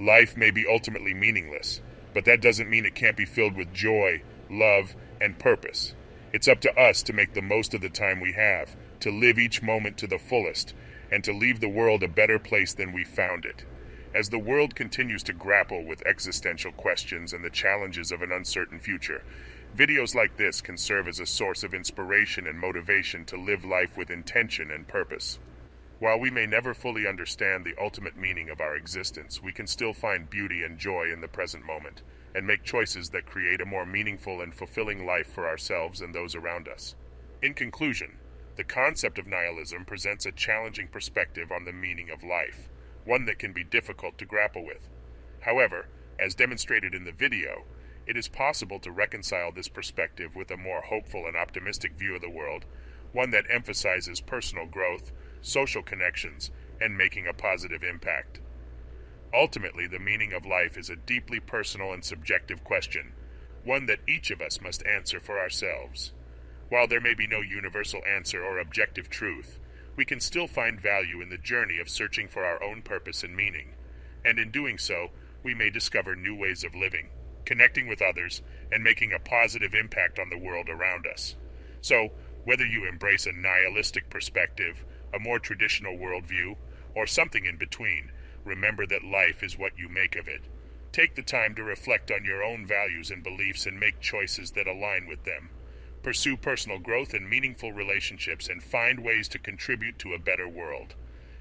Life may be ultimately meaningless, but that doesn't mean it can't be filled with joy, love, and purpose. It's up to us to make the most of the time we have, to live each moment to the fullest, and to leave the world a better place than we found it. As the world continues to grapple with existential questions and the challenges of an uncertain future, videos like this can serve as a source of inspiration and motivation to live life with intention and purpose. While we may never fully understand the ultimate meaning of our existence, we can still find beauty and joy in the present moment and make choices that create a more meaningful and fulfilling life for ourselves and those around us. In conclusion, the concept of nihilism presents a challenging perspective on the meaning of life, one that can be difficult to grapple with. However, as demonstrated in the video, it is possible to reconcile this perspective with a more hopeful and optimistic view of the world, one that emphasizes personal growth, social connections, and making a positive impact. Ultimately, the meaning of life is a deeply personal and subjective question, one that each of us must answer for ourselves. While there may be no universal answer or objective truth, we can still find value in the journey of searching for our own purpose and meaning, and in doing so, we may discover new ways of living, connecting with others, and making a positive impact on the world around us. So, whether you embrace a nihilistic perspective, a more traditional worldview, or something in between, remember that life is what you make of it. Take the time to reflect on your own values and beliefs and make choices that align with them. Pursue personal growth and meaningful relationships and find ways to contribute to a better world.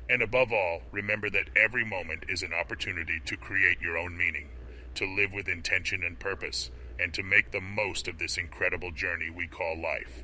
And above all, remember that every moment is an opportunity to create your own meaning, to live with intention and purpose, and to make the most of this incredible journey we call life.